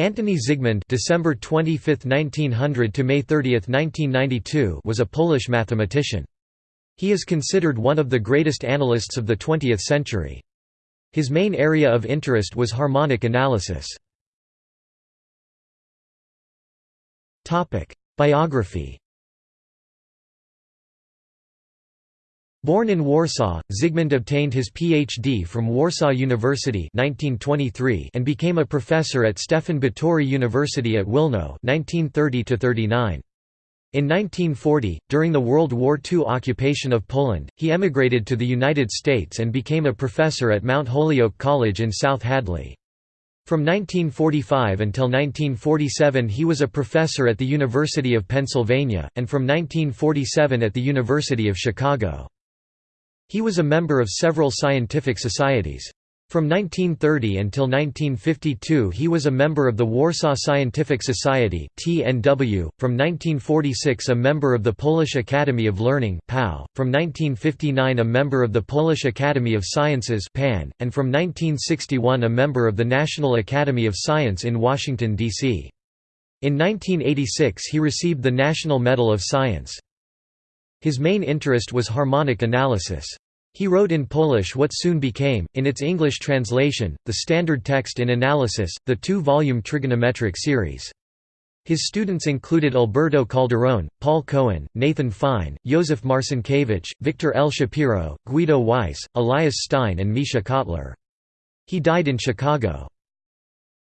Antoni Zygmund December 25, 1900 to May 30, 1992 was a Polish mathematician. He is considered one of the greatest analysts of the 20th century. His main area of interest was harmonic analysis. Topic: Biography Born in Warsaw, Zygmund obtained his Ph.D. from Warsaw University 1923 and became a professor at Stefan Batory University at Wilno 1930 -39. In 1940, during the World War II occupation of Poland, he emigrated to the United States and became a professor at Mount Holyoke College in South Hadley. From 1945 until 1947 he was a professor at the University of Pennsylvania, and from 1947 at the University of Chicago. He was a member of several scientific societies. From 1930 until 1952 he was a member of the Warsaw Scientific Society (TNW), from 1946 a member of the Polish Academy of Learning from 1959 a member of the Polish Academy of Sciences (PAN), and from 1961 a member of the National Academy of Science in Washington D.C. In 1986 he received the National Medal of Science. His main interest was harmonic analysis. He wrote in Polish what soon became, in its English translation, the standard text in analysis, the two-volume trigonometric series. His students included Alberto Calderón, Paul Cohen, Nathan Fine, Józef Marcinkiewicz, Victor L. Shapiro, Guido Weiss, Elias Stein and Mischa Cotlar. He died in Chicago.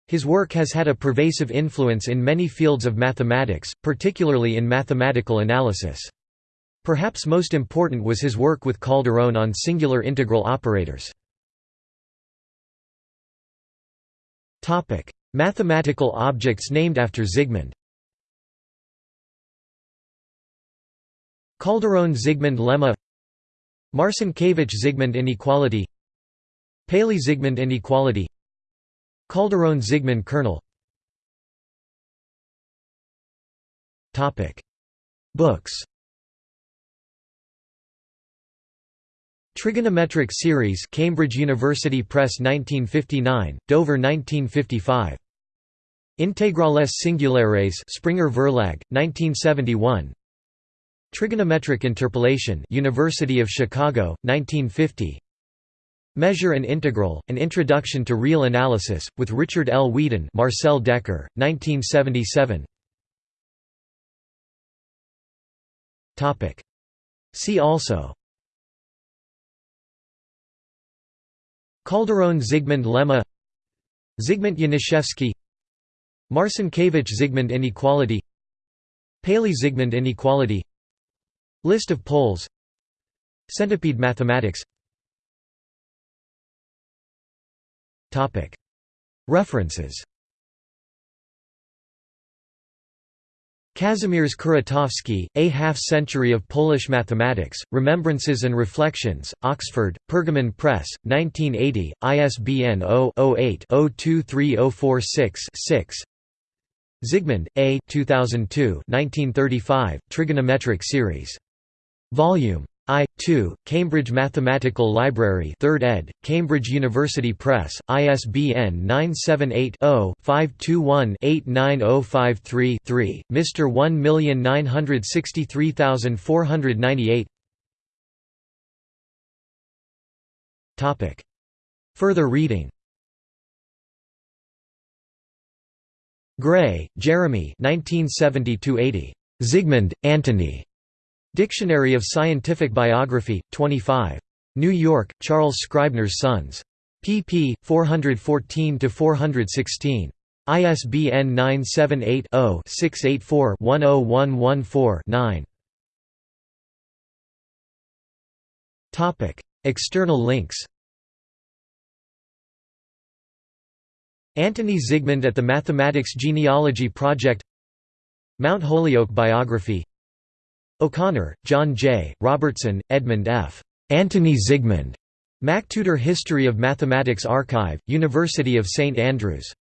His work has had a pervasive influence in many fields of mathematics, particularly in mathematical analysis. Perhaps most important was his work with Calderón on singular integral operators. Mathematical objects named after Zygmund. Calderón–Zygmund lemma. Marcinkiewicz Zygmund inequality. Paley Zygmund inequality. Calderón–Zygmund kernel. Books Trigonometric Series Cambridge University Press 1959, Dover 1955. Integrales Singulares Springer Verlag, 1971 Trigonometric Interpolation University of Chicago, 1950 Measure and Integral, An Introduction to Real Analysis, with Richard L. Wheeden Marcel Dekker, 1977 See also Calderón Zygmund lemma Zygmunt Janiszewski Marcinkiewicz Zygmund inequality Paley Zygmund inequality List of poles Centipede mathematics. References Kazimierz Kuratowski, A Half-Century of Polish Mathematics, Remembrances and Reflections, Oxford, Pergamon Press, 1980, ISBN 0-08-023046-6 Zygmund, A 2002 1935, Trigonometric Series. Volume I. 2, Cambridge Mathematical Library 3rd ed., Cambridge University Press, ISBN 978-0-521-89053-3, Mr. 1963498 Further reading Gray, Jeremy 1970–80. Zygmund, Antony. Dictionary of Scientific Biography, 25. New York, Charles Scribner's Sons. pp. 414–416. ISBN 978-0-684-10114-9. External links Antoni Zygmund at the Mathematics Genealogy Project Mount Holyoke Biography O'Connor, John J., Robertson, Edmund F. Antoni Zygmund. MacTutor History of Mathematics Archive, University of St Andrews